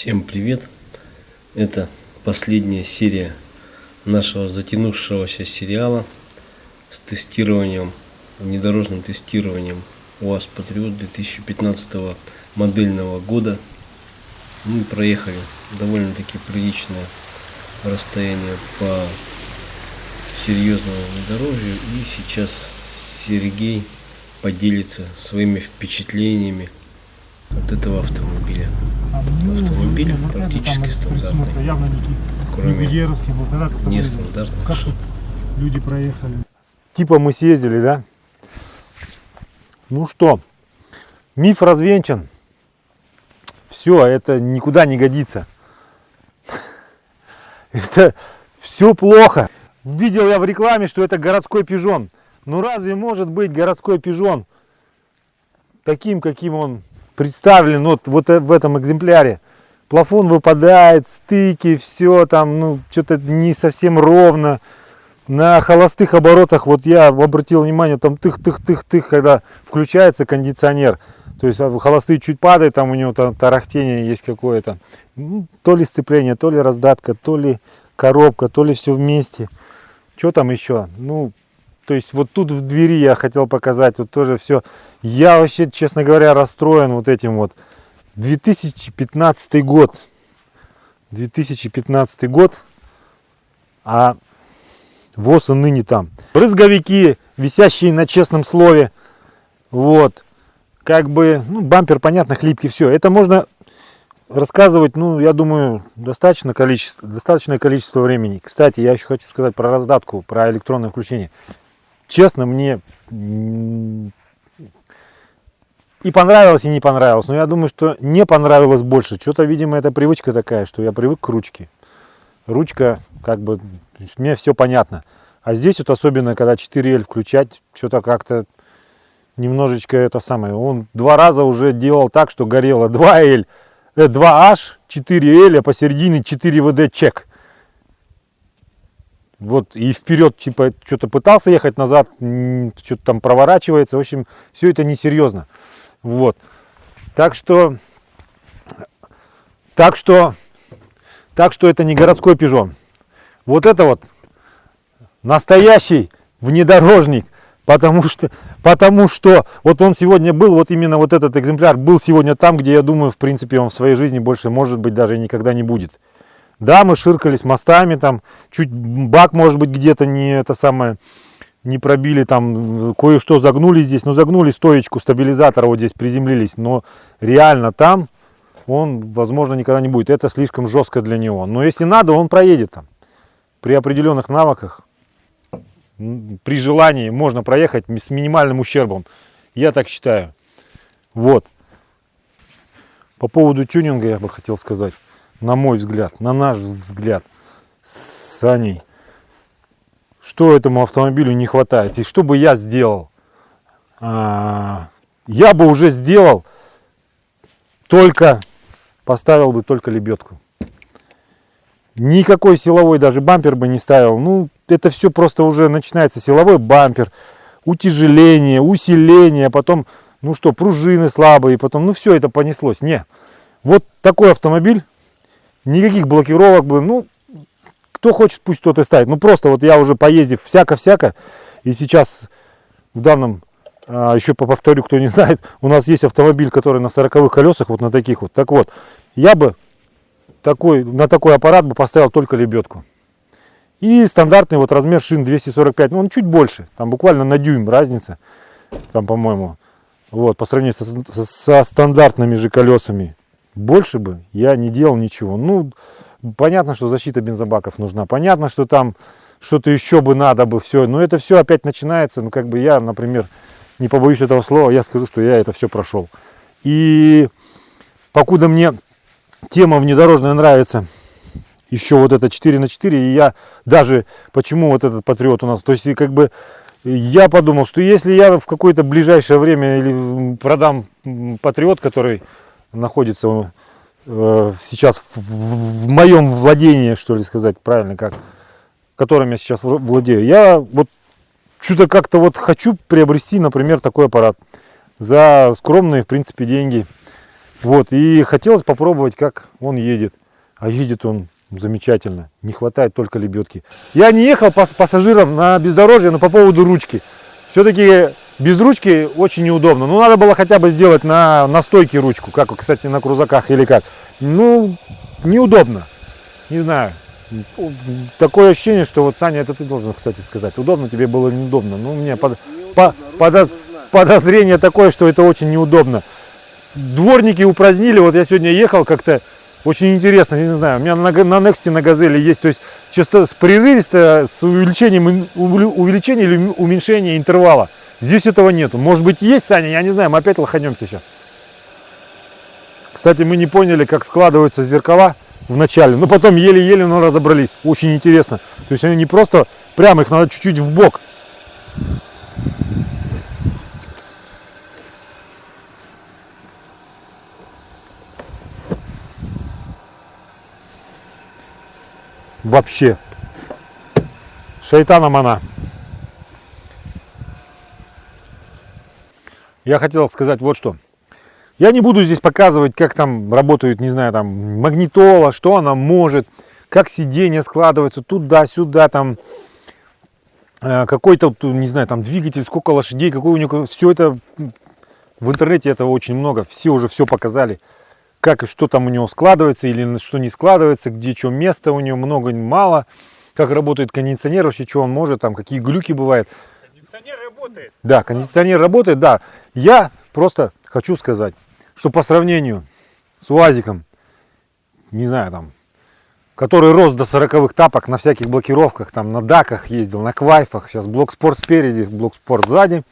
Всем привет! Это последняя серия нашего затянувшегося сериала с тестированием, внедорожным тестированием УАЗ Патриот 2015 модельного года. Мы проехали довольно-таки приличное расстояние по серьезному внедорожью и сейчас Сергей поделится своими впечатлениями от этого автомобиля. Автомобиль ну, практически стандартный. Это явно не Кроме нестандартных Как шин. тут люди проехали? Типа мы съездили, да? Ну что, миф развенчан. Все, это никуда не годится. Это все плохо. Видел я в рекламе, что это городской пижон. Ну разве может быть городской пижон таким, каким он представлен вот, вот э- в этом экземпляре? Плафон выпадает, стыки, все там, ну, что-то не совсем ровно. На холостых оборотах, вот я обратил внимание, там тых-тых-тых-тых, когда включается кондиционер, то есть а, холостые чуть падают, там у него там тарахтение есть какое-то. Ну, То ли сцепление, то ли раздатка, то ли коробка, то ли все вместе. Что там еще? Ну, то есть вот тут в двери я хотел показать, вот тоже все. Я вообще, честно говоря, расстроен вот этим вот. 2015 год. 2015 год. А ВОЗ и ныне там. Брызговики, висящие на честном слове. Вот. Как бы, ну, бампер, понятно, хлипкий, все. Это можно рассказывать, ну, я думаю, достаточно количество, достаточное количество времени. Кстати, я еще хочу сказать про раздатку, про электронное включение. Честно, мне и понравилось, и не понравилось. Но я думаю, что не понравилось больше. Что-то, видимо, это привычка такая, что я привык к ручке. Ручка, как бы, мне все понятно. А здесь вот особенно, когда 4L включать, что-то как-то немножечко это самое. Он два раза уже делал так, что горело 2L, э, 2H, 4L, а посередине 4 VD чек. Вот, и вперед, типа, что-то пытался ехать назад, что-то там проворачивается. В общем, все это несерьезно. Вот. Так что, так что, так что это не городской пижон. Вот это вот настоящий внедорожник. Потому что, потому что вот он сегодня был, вот именно вот этот экземпляр был сегодня там, где я думаю, в принципе, он в своей жизни больше, может быть, даже никогда не будет. Да, мы ширкались мостами, там, чуть бак, может быть, где-то не это самое, не пробили, там, кое-что загнули здесь, ну, загнули стоечку стабилизатора, вот здесь приземлились, но реально там он, возможно, никогда не будет. Это слишком жестко для него. Но если надо, он проедет там. При определенных навыках, при желании можно проехать с минимальным ущербом. Я так считаю. Вот. По поводу тюнинга я бы хотел сказать, на мой взгляд, на наш взгляд, с Саней, что этому автомобилю не хватает и что бы я сделал. А, я бы уже сделал, только поставил бы только лебедку. Никакой силовой даже бампер бы не ставил. Ну, это все просто уже начинается силовой бампер, утяжеление, усиление, потом, ну что, пружины слабые, потом, ну все это понеслось. Не, вот такой автомобиль, никаких блокировок бы, ну, кто хочет, пусть тот и ставит. Ну просто вот я уже поездив всяко-всяко, и сейчас в данном, а, еще по- повторю, кто не знает, у нас есть автомобиль, который на 40 колесах, вот на таких вот. Так вот, я бы такой, на такой аппарат бы поставил только лебедку. И стандартный вот размер шин 245, ну он чуть больше, там буквально на дюйм разница, там по-моему, вот, по сравнению со- со стандартными же колесами. Больше бы я не делал ничего. Ну, понятно, что защита бензобаков нужна, понятно, что там что-то еще бы надо бы все, но это все опять начинается, ну как бы я, например, не побоюсь этого слова, я скажу, что я это все прошел. И покуда мне тема внедорожная нравится, еще вот это 4 на 4, и я даже, почему вот этот патриот у нас, то есть как бы я подумал, что если я в какое-то ближайшее время или продам патриот, который находится э, сейчас в, в- в моем владении, что ли сказать правильно, как, которым я сейчас владею, я вот что-то как-то вот хочу приобрести, например, такой аппарат за скромные, в принципе, деньги. Вот, и хотелось попробовать, как он едет. А едет он замечательно. Не хватает только лебедки. Я не ехал пас пассажиром на бездорожье, но по поводу ручки. Все-таки без ручки очень неудобно. Ну, надо было хотя бы сделать на, на стойке ручку, как, кстати, на крузаках или как. Ну, неудобно. Не знаю. Такое ощущение, что вот, Саня, это ты должен, кстати, сказать. Удобно тебе было неудобно. Ну, меня под, по, подо- подозрение такое, что это очень неудобно. Дворники упразднили. Вот я сегодня ехал как-то очень интересно, не знаю, у меня на, на Нексте на Газели есть, то есть часто с прерывисто, с увеличением, увеличения или уме- уменьшения интервала. Здесь этого нету. Может быть есть, Саня, я не знаю, мы опять лоханем сейчас. Кстати, мы не поняли, как складываются зеркала в начале, но потом еле-еле, но разобрались. Очень интересно. То есть они не просто прямо, их надо чуть-чуть в бок. Вообще. Шайтаном она. Я хотел сказать вот что. Я не буду здесь показывать, как там работают, не знаю, там магнитола, что она может, как сиденье складывается туда-сюда, там э, какой-то, не знаю, там двигатель, сколько лошадей, какой у него, все это в интернете этого очень много, все уже все показали, как и что там у него складывается или что не складывается, где что места у него много, мало, как работает кондиционер, вообще что он может, там какие глюки бывают. Кондиционер работает. Да, кондиционер работает, да. Я просто хочу сказать, что по сравнению с УАЗиком, не знаю, там, который рос до 40 тапок на всяких блокировках, там, на даках ездил, на квайфах, сейчас блок спорт спереди, блок спорт сзади,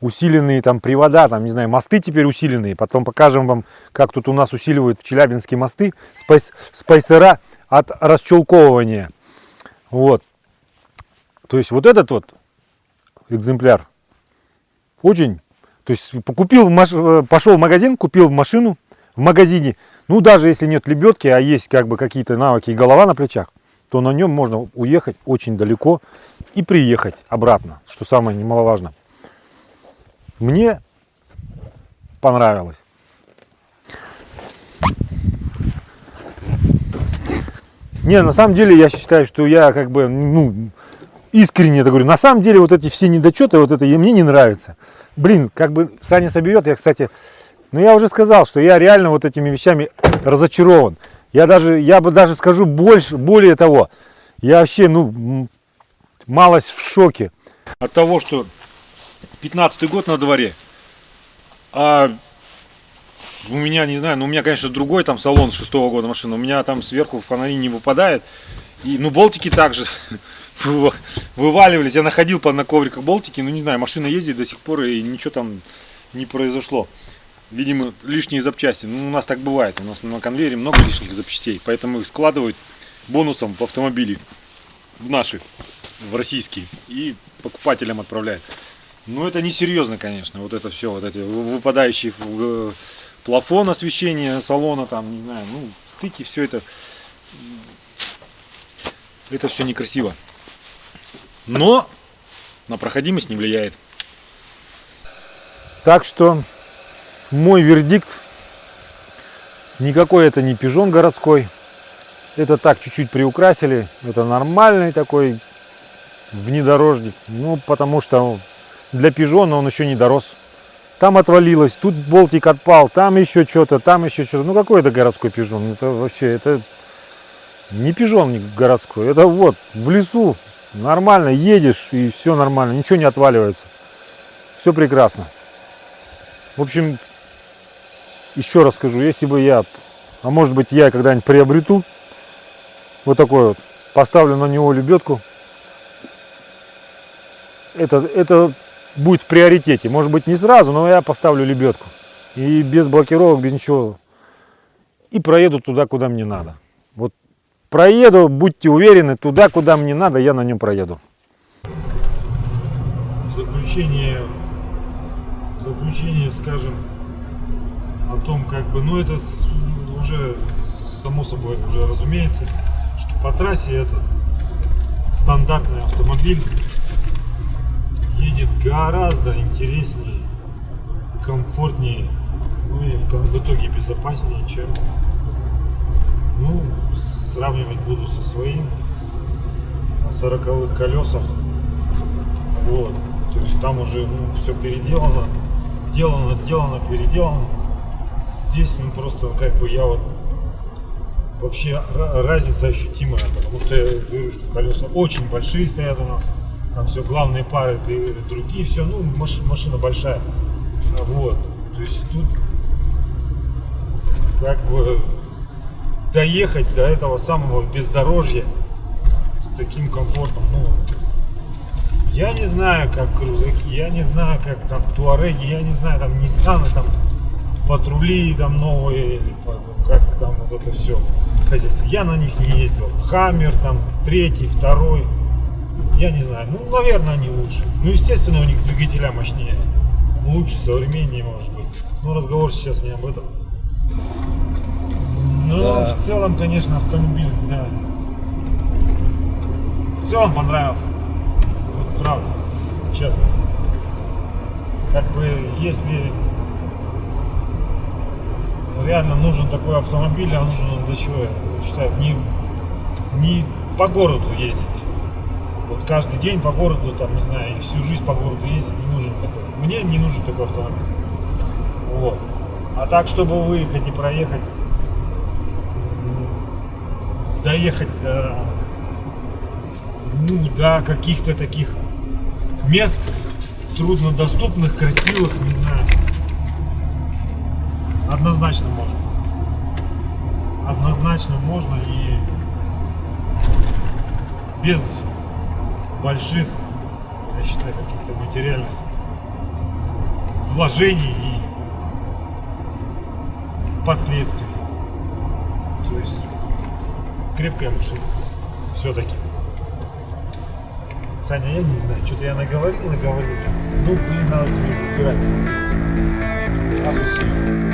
усиленные там привода, там, не знаю, мосты теперь усиленные, потом покажем вам, как тут у нас усиливают в Челябинске мосты, спайс, спайсера от расчелковывания. Вот. То есть вот этот вот экземпляр очень, то есть купил, э, пошел в магазин, купил машину в магазине, ну даже если нет лебедки, а есть как бы какие-то навыки и голова на плечах, то на нем можно уехать очень далеко и приехать обратно, что самое немаловажно. Мне понравилось. Не, на самом деле я считаю, что я как бы, ну, искренне это говорю. На самом деле вот эти все недочеты, вот это и мне не нравится. Блин, как бы Саня соберет, я, кстати, ну я уже сказал, что я реально вот этими вещами разочарован. Я даже, я бы даже скажу больше, более того, я вообще, ну, малость в шоке от того, что 15 год на дворе, а у меня, не знаю, ну у меня, конечно, другой там салон шестого года машины, у меня там сверху фонари не выпадает, и, ну, болтики также вываливались, я находил по на ковриках болтики, ну, не знаю, машина ездит до сих пор, и ничего там не произошло. Видимо, лишние запчасти. Ну, у нас так бывает. У нас на конвейере много лишних запчастей. Поэтому их складывают бонусом в автомобили. В наши, в российские. И покупателям отправляют. Ну, это несерьезно, конечно. Вот это все, вот эти вы- выпадающие э, плафон освещения салона, там, не знаю, ну, стыки, все это. Это все некрасиво. Но на проходимость не влияет. Так что мой вердикт никакой это не пижон городской. Это так чуть-чуть приукрасили. Это нормальный такой внедорожник. Ну, потому что для пижона он еще не дорос. Там отвалилось, тут болтик отпал, там еще что-то, там еще что-то. Ну какой это городской пижон? Это вообще, это не пижон не городской. Это вот в лесу нормально едешь и все нормально, ничего не отваливается. Все прекрасно. В общем, еще раз скажу, если бы я, а может быть я когда-нибудь приобрету вот такой вот, поставлю на него лебедку, это, это будет в приоритете. Может быть не сразу, но я поставлю лебедку. И без блокировок, без ничего. И проеду туда, куда мне надо. Вот проеду, будьте уверены, туда, куда мне надо, я на нем проеду. В заключение, в заключение скажем о том, как бы, ну это уже само собой уже разумеется, что по трассе это стандартный автомобиль едет гораздо интереснее, комфортнее, Ну и в, в итоге безопаснее, чем ну, сравнивать буду со своим на сороковых колесах. Вот. То есть там уже ну, все переделано, делано, делано, переделано. Здесь ну просто как бы я вот вообще ра- разница ощутимая, потому что я говорю, что колеса очень большие стоят у нас. Там все главные пары, другие, все, ну маш- машина большая. Вот. То есть тут как бы доехать до этого самого бездорожья с таким комфортом, ну, я не знаю, как крузаки, я не знаю, как там туареги, я не знаю, там Ниссаны, там патрули там новые, или как там вот это все хозяйство. Я на них не ездил. Хаммер там третий, второй, я не знаю. Ну, наверное, они лучше. Ну, естественно, у них двигателя мощнее. Лучше, современнее, может быть. Но разговор сейчас не об этом. Но Да. в целом, конечно, автомобиль, да. В целом понравился. Вот правда, честно. Как бы, если реально нужен такой автомобиль, а нужен он для чего, я считаю, не, не по городу ездить. Вот каждый день по городу, там, не знаю, и всю жизнь по городу ездить не нужен такой. Мне не нужен такой автомобиль. Вот. А так, чтобы выехать и проехать, доехать до, ну, до каких-то таких мест труднодоступных, красивых, не знаю. Однозначно можно. Однозначно можно и без больших, я считаю, каких-то материальных вложений и последствий. То есть крепкая машина. Все-таки. Саня, я не знаю, что-то я наговорил, наговорил. Ну, блин, надо тебе выбирать. А, спасибо.